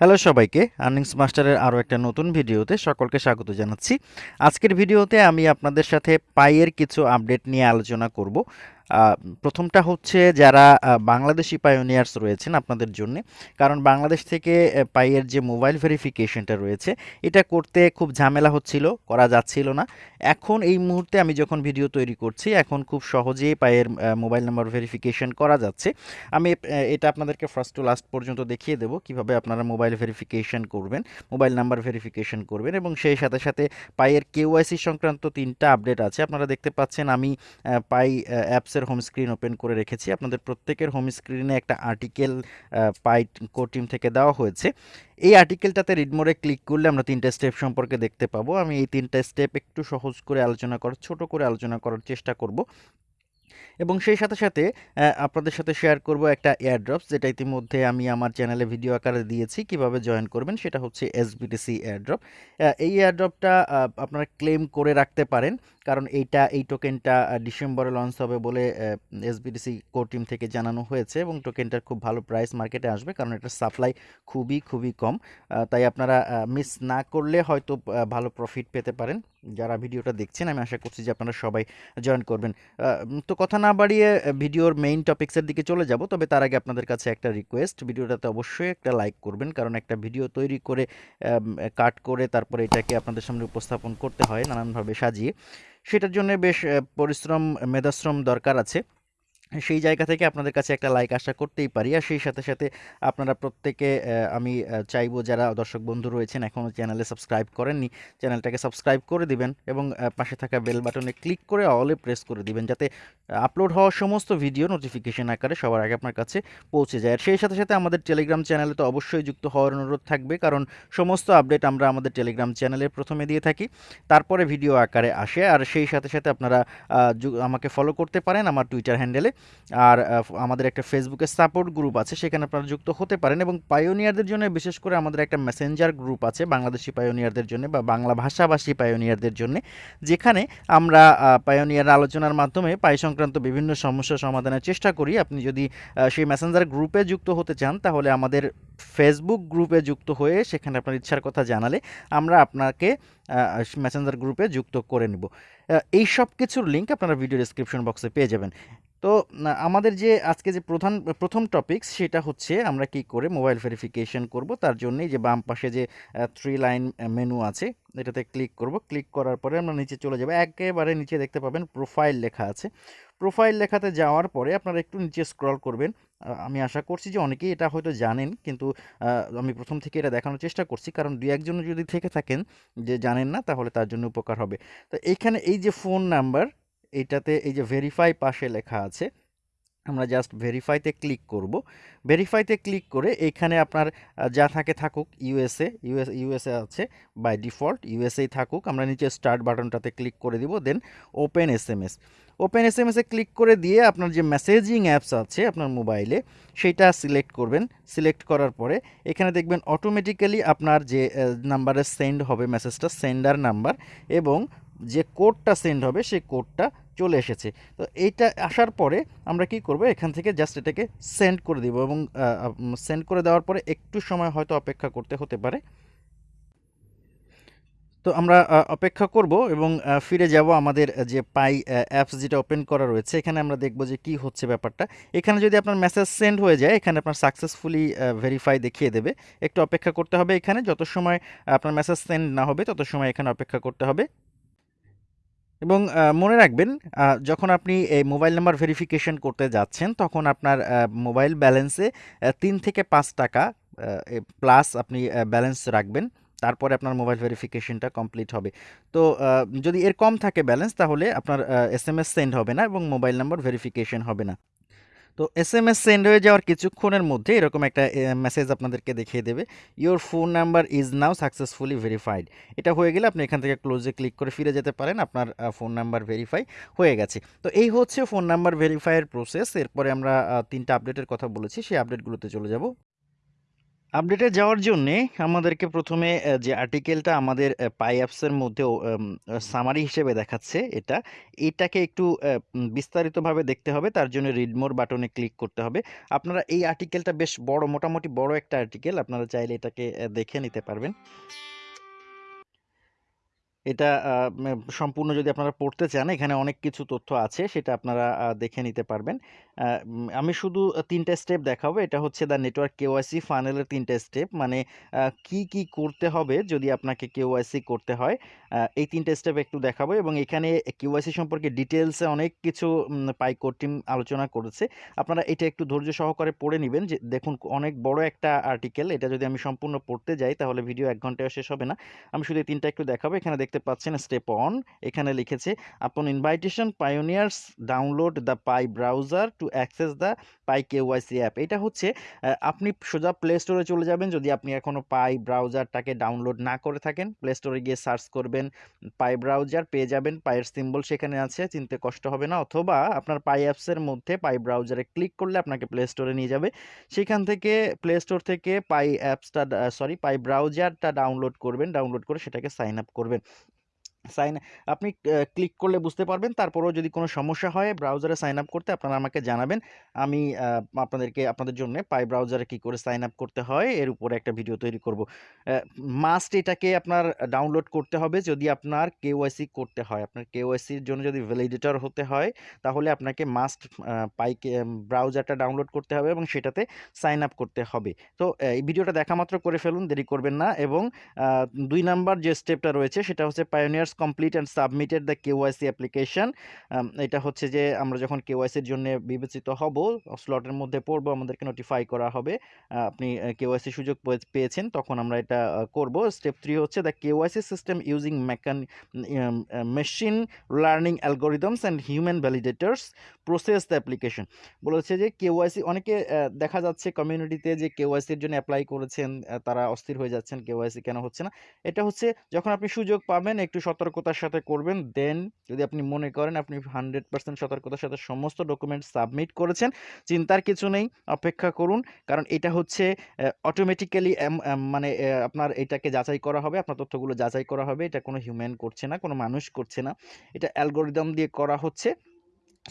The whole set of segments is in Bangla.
হ্যালো সবাইকে আর্নিংস মাস্টারের আরও একটা নতুন ভিডিওতে সকলকে স্বাগত জানাচ্ছি। আজকের ভিডিওতে আমি আপনাদের সাথে পাইয়ের কিছু আপডেট নিয়ে আলোচনা করব। প্রথমটা হচ্ছে যারা বাংলাদেশি পায়োনিয়ার্স রয়েছেন আপনাদের জন্য, কারণ বাংলাদেশ থেকে পাইয়ের যে মোবাইল ভেরিফিকেশনটা রয়েছে, এটা করতে খুব ঝামেলা হচ্ছিল, করা যাচ্ছিল না। এখন এই মুহূর্তে আমি যখন ভিডিও তৈরি করছি, এখন খুব সহজেই পায়ের মোবাইল নাম্বার ভেরিফিকেশন করা যাচ্ছে। আমি এটা আপনাদেরকে ফার্স্ট টু লাস্ট পর্যন্ত দেখিয়ে দেবো কীভাবে আপনারা মোবাইল ভেরিফিকেশন করবেন মোবাইল নাম্বার ভেরিফিকেশন করবেন এবং সেই সাথে সাথে পাইয়ের কেওয়াইসি সংক্রান্ত তিনটা আপডেট আছে। আপনারা দেখতে পাচ্ছেন আমি পাই অ্যাপসের হোম স্ক্রিন ওপেন করে রেখেছি। আপনাদের প্রত্যেকের হোম স্ক্রিনে একটা আর্টিকেল পাই কো টিম থেকে দেওয়া হয়েছে। এই আর্টিকেলটাতে রিড মোড়ে ক্লিক করলে আমরা তিনটা স্টেপ সম্পর্কে দেখতে পাবো। আমি এই তিনটা স্টেপ একটু সহজ করে আলোচনা করার, ছোট করে আলোচনা করার চেষ্টা করব। এবং সেই সাথে সাথে আপনাদের সাথে শেয়ার করব একটা এয়ারড্রপস যেটা ইতিমধ্যে আমি আমার চ্যানেলে ভিডিও আকারে দিয়েছি, কীভাবে জয়েন করবেন, সেটা হচ্ছে এসবিটিসি এয়ারড্রপ এই এয়ারড্রপটা আপনারা ক্লেম করে রাখতে পারেন, কারণ এইটা, এই টোকেনটা ডিসেম্বরে লঞ্চ হবে বলে এসবিটিসি টিম থেকে জানানো হয়েছে এবং টোকেনটার খুব ভালো প্রাইস মার্কেটে আসবে, কারণ এটার সাপ্লাই খুবই খুবই কম। তাই আপনারা মিস না করলে হয়তো ভালো প্রফিট পেতে পারেন। যারা ভিডিওটা দেখছেন, আমি আশা করছি যে আপনারা সবাই জয়েন করবেন। তো কথা না বাড়িয়ে ভিডিওর মেইন টপিক্সের দিকে চলে যাব, তবে তার আগে আপনাদের কাছে একটা রিকোয়েস্ট ভিডিওটাতে অবশ্যই একটা লাইক করবেন, কারণ একটা ভিডিও তৈরি করে কাট করে তারপরে এটাকে আপনাদের সামনে উপস্থাপন করতে হয়, নানানভাবে সাজিয়ে। সেটার জন্য বেশ পরিশ্রম, মেধাশ্রম দরকার আছে। সেই জায়গা থেকে আপনাদের কাছে একটা লাইক আশা করতেই পারি। আর সেই সাথে সাথে আপনারা প্রত্যেকে আমি চাইব যারা দর্শক বন্ধু রয়েছেন এখনও চ্যানেলে সাবস্ক্রাইব করেননি চ্যানেলটাকে সাবস্ক্রাইব করে দিবেন এবং পাশে থাকা বেল বাটনে ক্লিক করে অলে প্রেস করে দিবেন যাতে আপলোড হওয়া সমস্ত ভিডিও নোটিফিকেশন আকারে সবার আগে আপনার কাছে পৌঁছে যায়। আর সেই সাথে সাথে আমাদের টেলিগ্রাম চ্যানেলে তো অবশ্যই যুক্ত হওয়ার অনুরোধ থাকবে, কারণ সমস্ত আপডেট আমরা আমাদের টেলিগ্রাম চ্যানেলে প্রথমে দিয়ে থাকি, তারপরে ভিডিও আকারে আসে। আর সেই সাথে সাথে আপনারা আমাকে ফলো করতে পারেন আমার টুইটার হ্যান্ডেলে আর আমাদের একটা ফেসবুকে সাপোর্ট গ্রুপ আছে, সেখানে আপনারা যুক্ত হতে পারেন এবং পায়োনিয়ারদের জন্য, বিশেষ করে আমাদের একটা মেসেঞ্জার গ্রুপ আছে, বাংলাদেশি পায়োনিয়ারদের জন্য বা বাংলা ভাষাভাষী পায়োনিয়ারদের জন্য, যেখানে আমরা পায়োনিয়ার আলোচনার মাধ্যমে পাই সংক্রান্ত বিভিন্ন সমস্যা সমাধানের চেষ্টা করি। আপনি যদি সেই মেসেঞ্জার গ্রুপে যুক্ত হতে চান, তাহলে আমাদের ফেসবুক গ্রুপে যুক্ত হয়ে সেখানে আপনার ইচ্ছার কথা জানালে আমরা আপনাকে মেসেঞ্জার গ্রুপে যুক্ত করে নেব। এই সব কিছুর লিঙ্ক আপনারা ভিডিও ডিসক্রিপশন বক্সে পেয়ে যাবেন। তো আমাদের যে আজকে যে প্রধান, প্রথম টপিকস সেটা হচ্ছে আমরা কি করে মোবাইল ভেরিফিকেশন করব, তার জন্যই যে বাম পাশে যে থ্রি লাইন মেনু আছে, এটাতে ক্লিক করব। ক্লিক করার পরে আমরা নিচে চলে যাব। একেবারে নিচে দেখতে পাবেন প্রোফাইল লেখা আছে। প্রোফাইল লেখাতে যাওয়ার পরে আপনারা একটু নিচে স্ক্রল করবেন। আমি আশা করছি যে অনেকেই এটা হয়তো জানেন, কিন্তু আমি প্রথম থেকে এটা দেখানোর চেষ্টা করছি। কারণ দুই একজন যদি থেকে থাকেন যে জানেন না, তাহলে তার জন্য উপকার হবে। তো এইখানে এই যে ফোন নাম্বার এইটাতে এই যে ভেরিফাই পাশে লেখা আছে, আমরা জাস্ট ভেরিফাইতে ক্লিক করব। ভেরিফাইতে ক্লিক করে এখানে আপনার যা থাকে থাকুক ইউএসএ ইউএস ইউএসএ আছে বাই ডিফল্ট ইউএসএই থাকুক, আমরা নিচে স্টার্ট বাটনটাতে ক্লিক করে দিব then open S M S open S M এসে ক্লিক করে দিয়ে আপনার যে মেসেজিং অ্যাপস আছে আপনার মোবাইলে সেটা সিলেক্ট করবেন। সিলেক্ট করার পরে এখানে দেখবেন অটোমেটিক্যালি আপনার যে নাম্বারে সেন্ড হবে মেসেজটা সেন্ডার নাম্বার এবং যে কোডটা সেন্ড হবে, সেই কোডটা চলে এসেছে। তো এইটা আসার পরে আমরা কি করব, এখান থেকে জাস্ট এটাকে সেন্ড করে দিব এবং সেন্ড করে দেওয়ার পরে একটু সময় হয়তো অপেক্ষা করতে হতে পারে। তো আমরা অপেক্ষা করব এবং ফিরে যাব আমাদের যে পাই অ্যাপস যেটা ওপেন করা রয়েছে, এখানে আমরা দেখব যে কি হচ্ছে ব্যাপারটা। এখানে যদি আপনার মেসেজ সেন্ড হয়ে যায়, এখানে আপনার সাকসেসফুলি ভেরিফাই দেখিয়ে দেবে। একটু অপেক্ষা করতে হবে এখানে, যত সময় আপনার মেসেজ সেন্ড না হবে, তত সময় এখানে অপেক্ষা করতে হবে। এবং মনে রাখবেন যখন আপনি এই মোবাইল নাম্বার ভেরিফিকেশন করতে যাচ্ছেন, তখন আপনার মোবাইল ব্যালেন্সে তিন থেকে পাঁচ টাকা প্লাস আপনি ব্যালেন্স রাখবেন, তারপরে আপনার মোবাইল ভেরিফিকেশনটা কমপ্লিট হবে। তো যদি এর কম থাকে ব্যালেন্স, তাহলে আপনার এস এম এস সেন্ড হবে না এবং মোবাইল নাম্বার ভেরিফিকেশন হবে না। তো এস এম এস সেন্ড হয়ে যাওয়ার কিছুক্ষণের মধ্যে এরকম একটা মেসেজ আপনাদেরকে দেখিয়ে দেবে। Your phone number is now successfully verified এটা হয়ে গেলে আপনি এখান থেকে ক্লোজে ক্লিক করে ফিরে যেতে পারেন। আপনার ফোন নাম্বার ভেরিফাই হয়ে গেছে। তো এই হচ্ছে ফোন নাম্বার ভেরিফাইয়ের প্রসেস এরপরে আমরা তিনটা আপডেটের কথা বলেছি। সেই আপডেটগুলোতে চলে যাব। আপডেটে যাওয়ার জন্যে আমাদেরকে প্রথমে যে আর্টিকেলটা আমাদের পাই অ্যাপসের মধ্যেও সামারি হিসেবে দেখাচ্ছে এটা, এটাকে একটু বিস্তারিতভাবে দেখতে হবে। তার জন্য রিডমোর বাটনে ক্লিক করতে হবে। আপনারা এই আর্টিকেলটা বেশ বড়, মোটামুটি বড় একটা আর্টিকেল। আপনারা চাইলে এটাকে দেখে নিতে পারবেন। এটা সম্পূর্ণ যদি আপনারা পড়তে চান, এখানে অনেক কিছু তথ্য আছে, সেটা আপনারা দেখে নিতে পারবেন। আমি শুধু তিনটা স্টেপ দেখাবো। এটা হচ্ছে দ্য নেটওয়ার্ক কেওয়াইসি ফানেলের ৩ টা স্টেপ। মানে কি, কি করতে হবে যদি আপনাকে কেওয়াইসি করতে হয়। এই তিনটে স্টেপ একটু দেখাবো এবং এখানে কেওয়াইসি সম্পর্কে ডিটেলসে অনেক কিছু, উম, পাই কোর টিম আলোচনা করেছে। আপনারা এটা একটু ধৈর্য সহকারে পড়ে নিবেন যে, দেখুন অনেক বড় একটা আর্টিকেল। এটা যদি আমি সম্পূর্ণ পড়তে যাই তাহলে ভিডিও এক ঘন্টায় শেষ হবে না। আমি শুধু এই তিনটা একটু দেখাবো। এখানে দেখতে পাচ্ছেন স্টেপ 1 এখানে লিখেছে upon invitation pioneers download the Pi browser to access the Pi KYC app. এটা হচ্ছে আপনি সোজা প্লে স্টোরে চলে যাবেন যদি আপনি এখনও পাই ব্রাউজারটাকে ডাউনলোড না করে থাকেন। প্লে স্টোরে গিয়ে সার্চ করবেন পাই ব্রাউজার পেয়ে যাবেন। পায়ের সিম্বল সেখানে আছে, চিনতে কষ্ট হবে না। অথবা আপনার পাই অ্যাপসের মধ্যে পাই ব্রাউজারে ক্লিক করলে আপনাকে প্লে স্টোরে নিয়ে যাবে। সেখান থেকে প্লে স্টোর থেকে পাই অ্যাপসটা সরি পাই ব্রাউজারটা ডাউনলোড করবেন। ডাউনলোড করে সেটাকে সাইন আপ করবেন। সাইন আপনি ক্লিক করলে বুঝতে পারবেন। তারপরেও যদি কোনো সমস্যা হয় ব্রাউজারে সাইন আপ করতে আপনারা আমাকে জানাবেন। আমি আপনাদেরকে আপনাদের জন্যে পাই ব্রাউজারে কি করে সাইন আপ করতে হয় এর উপরে একটা ভিডিও তৈরি করব। মাস্ট এটাকে আপনার ডাউনলোড করতে হবে যদি আপনার কেওয়াইসি করতে হয়। আপনার কেওয়াইসির জন্য যদি ভ্যালিডেটর হতে হয় তাহলে আপনাকে মাস্ট পাই ব্রাউজারটা ডাউনলোড করতে হবে এবং সেটাতে সাইন আপ করতে হবে। তো এই ভিডিওটা দেখা মাত্র করে ফেলুন, দেরি করবেন না এবং দুই নাম্বার যে স্টেপটা রয়েছে সেটা হচ্ছে pioneers complete and submitted the KYC application. এটা হচ্ছে যে আমরা যখন কেওয়াইসির জন্যে বিবেচিত হব, স্লটের মধ্যে পড়ব, আমাদেরকে নোটিফাই করা হবে। আপনি কেওয়াইসি সুযোগ পয়ে পেয়েছেন তখন আমরা এটা করব। স্টেপ থ্রি হচ্ছে the KYC system using মেকান machine learning algorithms and human validators process the application. বলেছে যে কেওয়াইসি অনেকে দেখা যাচ্ছে কমিউনিটিতে যে কেওয়াইসির জন্য অ্যাপ্লাই করেছেন, তারা অস্থির হয়ে যাচ্ছেন কেওয়াইসি কেন হচ্ছে না। এটা হচ্ছে যখন আপনি সুযোগ পাবেন একটু সতর্কতার সাথে করবেন। দেন যদি আপনি মনে করেন আপনি 100% সতর্কতার সাথে সমস্ত ডকুমেন্ট সাবমিট করেছেন, চিন্তার কিছু নেই। অপেক্ষা করুন। কারণ এটা হচ্ছে অটোমেটিক্যালি মানে আপনার এটাকে যাচাই করা হবে। আপনার তথ্যগুলো যাচাই করা হবে। এটা কোনো হিউম্যান করছে না, কোনো মানুষ করছে না। এটা অ্যালগোরিদম দিয়ে করা হচ্ছে।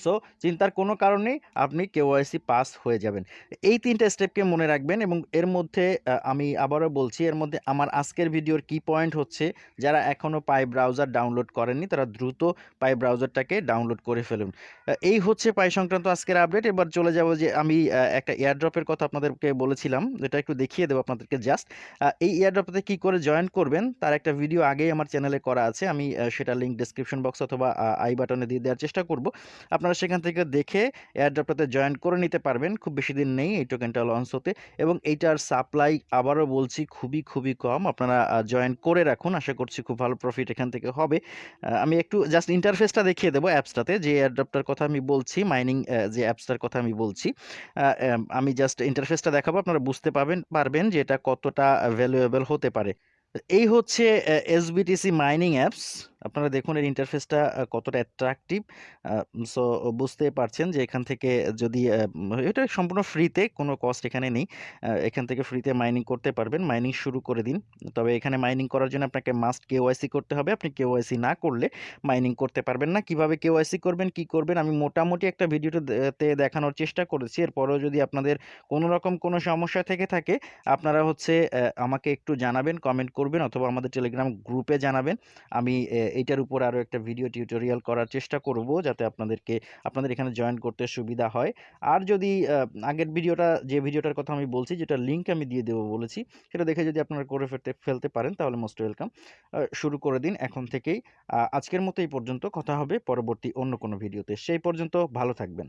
সো চিন্তার কোনো কারণ নেই। আপনি কেওয়াইসি পাস হয়ে যাবেন। এই ৩ টা স্টেপকে মনে রাখবেন এবং এর মধ্যে আমি আবারও বলছি, এর মধ্যে আমার আজকের ভিডিওর কি পয়েন্ট হচ্ছে, যারা এখনও পাই ব্রাউজার ডাউনলোড করেননি, তারা দ্রুত পাই ব্রাউজারটাকে ডাউনলোড করে ফেলুন। এই হচ্ছে পাই সংক্রান্ত আজকের আপডেট। এবার চলে যাব যে আমি একটা এয়ারড্রপের কথা আপনাদেরকে বলেছিলাম। এটা একটু দেখিয়ে দেবো আপনাদেরকে জাস্ট। এই এয়ারড্রপটাতে কি করে জয়েন করবেন, তার একটা ভিডিও আগেই আমার চ্যানেলে করা আছে। আমি সেটা লিঙ্ক ডেসক্রিপশন বক্স অথবা আই বাটনে দিয়ে দেওয়ার চেষ্টা করব। আপনারা সেখান থেকে দেখে এয়ারড্রপটাতে জয়েন করে নিতে পারবেন। খুব বেশি দিন নেই এই টোকেনটা লঞ্চ হতে এবং এইটার সাপ্লাই আবারও বলছি খুবই, খুবই কম। আপনারা জয়েন করে রাখুন। আশা করছি খুব ভালো প্রফিট এখান থেকে হবে। আমি একটু জাস্ট ইন্টারফেসটা দেখিয়ে দেবো অ্যাপসটাতে যে এয়ারড্রপটার কথা আমি বলছি, মাইনিং যে অ্যাপসটার কথা আমি বলছি। আমি জাস্ট ইন্টারফেসটা দেখাবো। আপনারা বুঝতে পাবেন পারবেন যে এটা কতটা ভ্যালুয়েবল হতে পারে। এই হচ্ছে এসবিটিসি মাইনিং অ্যাপস। আপনারা দেখুন এর ইন্টারফেসটা কতটা অ্যাট্রাকটিভ। সো বুঝতেই পারছেন যে এখান থেকে যদি এটা সম্পূর্ণ ফ্রিতে কোনো কস্ট এখানে নেই। এখান থেকে ফ্রিতে মাইনিং করতে পারবেন। মাইনিং শুরু করে দিন। তবে এখানে মাইনিং করার জন্য আপনাকে মাস্ট কেওয়াইসি করতে হবে। আপনি কেওয়াইসি না করলে মাইনিং করতে পারবেন না। কীভাবে কেওয়াইসি করবেন, কি করবেন আমি মোটামুটি একটা ভিডিওতে দেখানোর চেষ্টা করেছি। এরপরেও যদি আপনাদের কোনো রকম কোনো সমস্যা থেকে থাকে আপনারা হচ্ছে আমাকে একটু জানাবেন, কমেন্ট করবেন অথবা আমাদের টেলিগ্রাম গ্রুপে জানাবেন। আমি এইটার উপর আরও একটা ভিডিও টিউটোরিয়াল করার চেষ্টা করব যাতে আপনাদেরকে আপনাদের এখানে জয়েন করতে সুবিধা হয়। আর যদি আগের ভিডিওটা যে ভিডিওটার কথা আমি বলছি যেটা লিঙ্ক আমি দিয়ে দেবো বলেছি, সেটা দেখে যদি আপনারা করে ফেলতে ফেলতে পারেন তাহলে মোস্ট ওয়েলকাম। শুরু করে দিন এখন থেকেই। আজকের মতো এই পর্যন্ত। কথা হবে পরবর্তী অন্য কোনো ভিডিওতে। সেই পর্যন্ত ভালো থাকবেন।